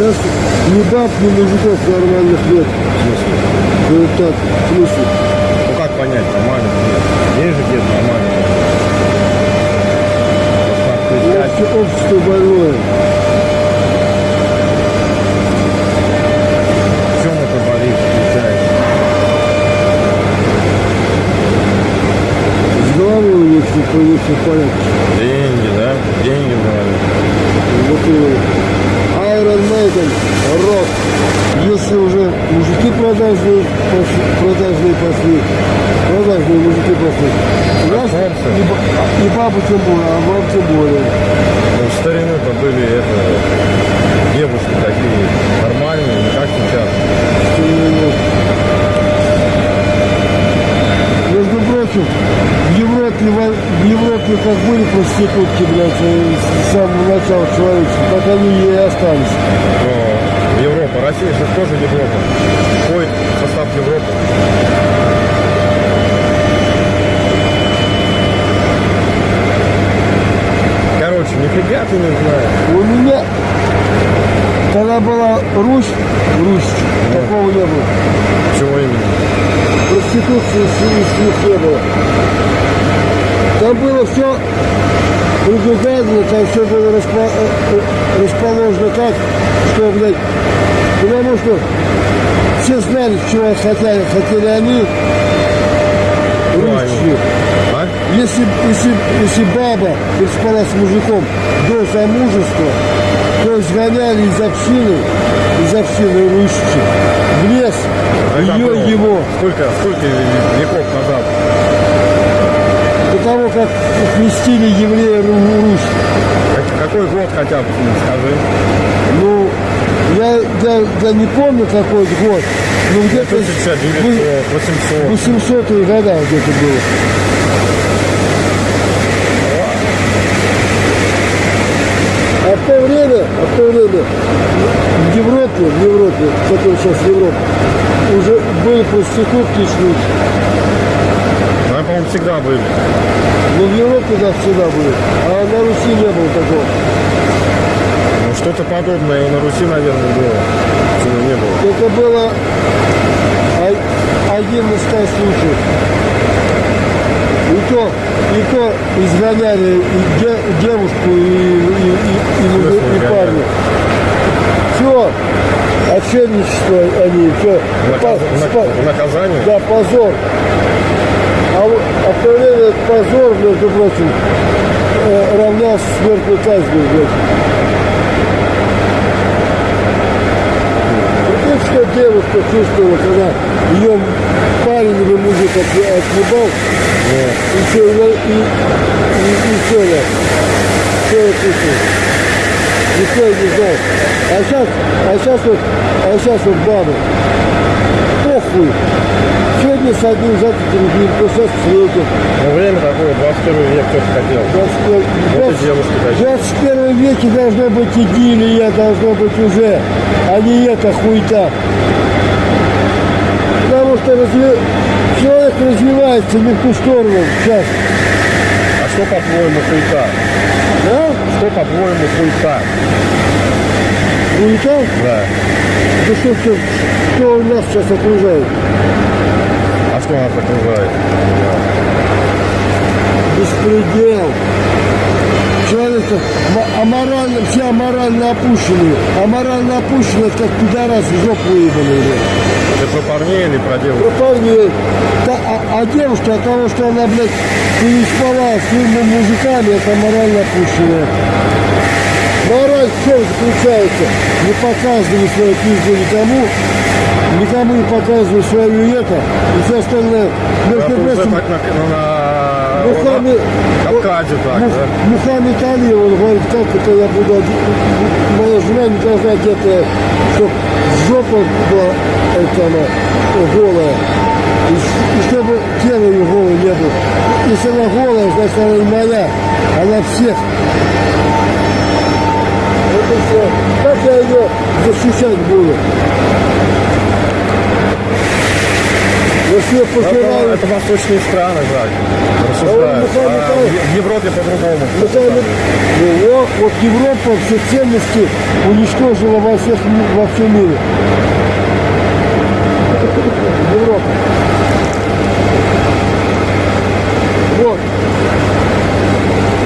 Сейчас ни баб, ни мужиков нормальных нет. Ну так, в смысле? Ну как понять, нормально нет? Есть же где-то нормально. Общество, общество больное. В чем это болит, получается? С головой у них. Деньги, да? Деньги говорят. Вот и Iron Maiden, рок. Если уже мужики продажные, продажные пошли, продажные мужики пошли. Раз, и, и бабы тем более, а баб тем более. Ну, в старину-то были это, девушки такие нормальные, не как сейчас. Что именно. Прочим, в Европе, в Европе как были проститутки, блядь, э, с самого начала человечества, так они и остались. Но Европа, Россия же тоже Европа. В состав Европы. Короче, нифига ты не знаешь. У меня, когда была Русь, Русь, такого не было. Чего именно? Проституции с них не было. Там было все предугадано, там все было э, э, расположено так, что, блядь, потому что все знали, чего хотели, хотели они, русские. А? Если, если, если баба переспала с мужиком до замужества, то изгоняли из общины, из общины русских в лес, А ее, его. Сколько, сколько веков назад? До того, как крестили еврея Ру- Русь. Как- Какой год хотя бы, скажи? Ну, я, я, я не помню какой год, но где-то 1900, 800. 800 года где-то было. А в то время, а в то время в Европе, в Европе, которая сейчас Европа, уже были проститутки и шлюхи. Ну, я, по-моему, всегда были. Но в Европе, да, всегда были. А на Руси не было такого. Ну, что-то подобное и на Руси, наверное, было. Почему не было? Это было один из ста случаев. И то, и то изгоняли и де- девушку, и, и, и, и, мужи- и изгоняли? парня. Все, отшельничество они, все. Наказ- нак- наказание? Да, позор. А, вот- а этот позор, между прочим, э, равнялся смертной казни, блядь. Что девушка чувствовала, когда ее парень или мужик отъе- отъебал, и все, и, и, и, и все, да. Все Никто не знал. А сейчас, а сейчас вот, а сейчас вот бабы. Похуй. Сегодня с одним, завтра другим, просто с третьим. Ну, время такое, 21 век, кто-то хотел. 21 Вот и девушки такие. 21 веке должно быть идиллия, должно быть уже, а не эта хуйта. Потому что разви- человек развивается не в ту сторону сейчас. А что, по-твоему, хуйта? Что, по-твоему, хуйта? Хуйта? Да. Да что, что, что нас сейчас окружает? А что нас окружает? Беспредел. Человек ма- аморально, все аморально опущенные. Аморально опущенные, это как в жопу блядь. Ты про парней или про девушек? Про парней. Да, а, а девушка от того, что она, блядь, переспала с двумя мужиками, это морально опущенная. Мораль в чем заключается? Не показывай свою пизду никому, никому не показывай свою это, и все остальное. Между прочим, на, ну, Мухаммед, на Кавказе так, Мух- да? Мухаммед Али, он говорит, как это я буду, моя жена не должна одетая, чтобы жопа была, это она, голая, и, и чтобы тело ее голое не было. Если она голая, значит она не моя, она всех. Это все. Как я ее защищать буду? Но все Это, это восточные страны, так, рассуждают. Михаил А в Европе по-другому. Ну, вот, вот Европа все ценности уничтожила во, всех, во всем мире. Европа. Вот.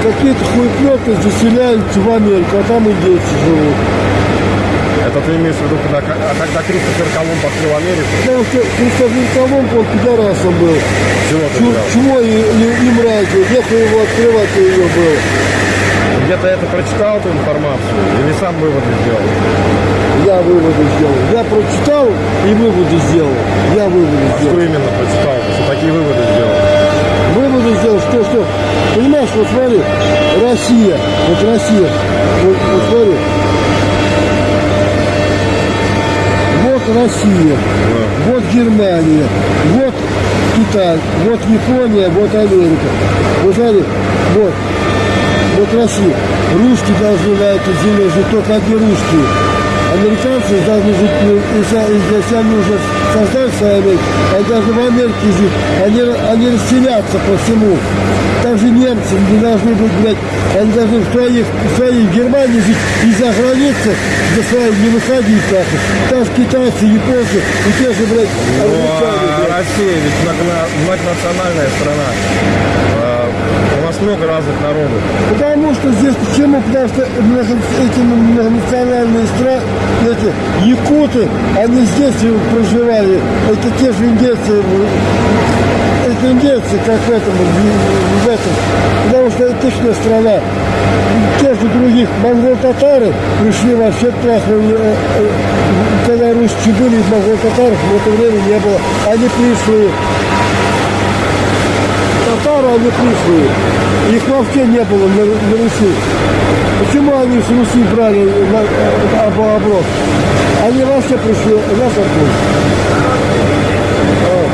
Какие-то хуеплеты заселяются в Америку, а там индейцы живут. Это ты имеешь в виду, когда, а когда Кристофер Колумб открыл Америку? Что Кристофер Колумб, он пидорасом был. Чего ты Чу-? Чмо и, и, и мразью. Нехуй его открывать ее было. Где-то это прочитал эту информацию или сам выводы сделал? Я выводы сделал. Я прочитал и выводы сделал. Я выводы А сделал. что именно прочитал? Что такие выводы сделал? Выводы сделал, что, что, понимаешь, вот смотри, Россия, вот Россия, вот, вот смотри, Россия, вот Германия, вот Китай, вот Япония, вот Америка. Вот вот, вот Россия. Русские должны на этой земле жить, только одни русские. Американцы должны жить, они уже создали свою Америку, они должны в Америке жить, они, они расселятся по всему. Также немцы не должны быть, блядь, они должны в своих, в своей Германии жить и за границу за своей не выходить так. Там же китайцы, японцы и те же, блядь, Ну, англичане, а блядь. Россия ведь многона- многонациональная страна. Нас много разных народов. Потому что здесь почему? Потому что эти многонациональные страны, эти якуты, они здесь проживали. Это те же индейцы, это индейцы, как в этом, в, этом. Потому что это точная страна. Те же других монгол-татары пришли вообще трахнули, э, э, когда русские были, монгол-татаров в это время не было. Они пришли товары, они пришлые. Их вообще не было на, на Руси. Почему они с Руси брали на, на, на оборот? Они вообще пришли, нас отпустили. А.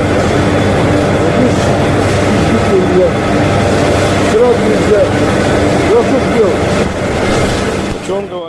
Что делал? Говорит?